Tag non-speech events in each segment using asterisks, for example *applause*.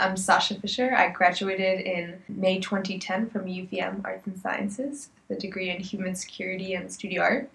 I'm Sasha Fisher. I graduated in May 2010 from UVM Arts and Sciences with a degree in Human Security and Studio Art.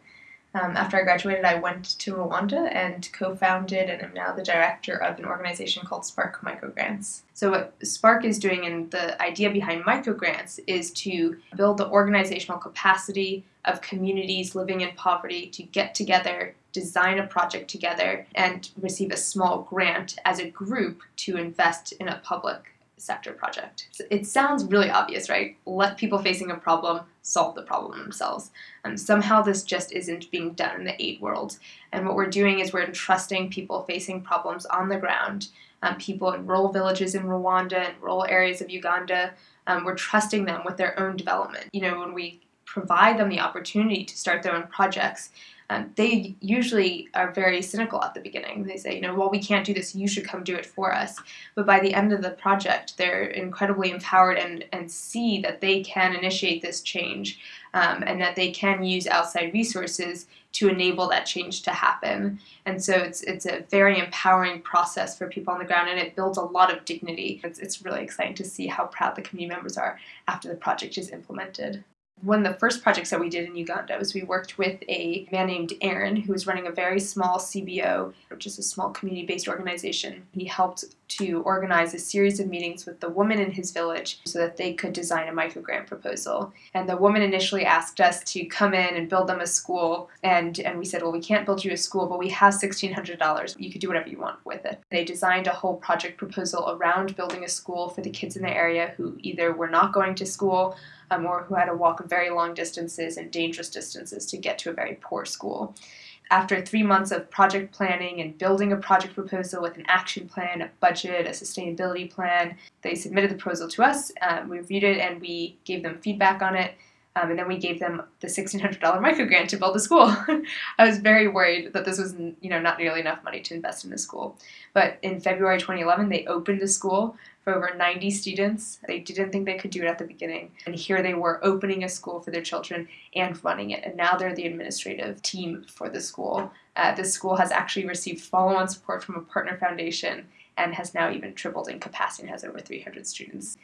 Um, after I graduated, I went to Rwanda and co-founded and am now the director of an organization called Spark Microgrants. So what Spark is doing and the idea behind microgrants is to build the organizational capacity of communities living in poverty to get together, design a project together, and receive a small grant as a group to invest in a public sector project. It sounds really obvious, right? Let people facing a problem solve the problem themselves. And somehow this just isn't being done in the aid world. And what we're doing is we're entrusting people facing problems on the ground, um, people in rural villages in Rwanda and rural areas of Uganda, um, we're trusting them with their own development. You know, when we provide them the opportunity to start their own projects, um, they usually are very cynical at the beginning. They say, you know, well, we can't do this, you should come do it for us. But by the end of the project, they're incredibly empowered and, and see that they can initiate this change um, and that they can use outside resources to enable that change to happen. And so it's, it's a very empowering process for people on the ground and it builds a lot of dignity. It's, it's really exciting to see how proud the community members are after the project is implemented one of the first projects that we did in Uganda was we worked with a man named Aaron who was running a very small CBO, which is a small community-based organization. He helped to organize a series of meetings with the woman in his village so that they could design a microgrant proposal. And the woman initially asked us to come in and build them a school and, and we said, well, we can't build you a school, but we have $1,600. You could do whatever you want with it. They designed a whole project proposal around building a school for the kids in the area who either were not going to school um, or who had to walk very long distances and dangerous distances to get to a very poor school. After three months of project planning and building a project proposal with an action plan, a budget, a sustainability plan, they submitted the proposal to us, um, we reviewed it, and we gave them feedback on it. Um, and then we gave them the $1,600 microgrant to build the school. *laughs* I was very worried that this was you know, not nearly enough money to invest in the school. But in February 2011, they opened the school for over 90 students. They didn't think they could do it at the beginning. And here they were opening a school for their children and running it. And now they're the administrative team for the school. Uh, this school has actually received follow-on support from a partner foundation and has now even tripled in capacity and has over 300 students.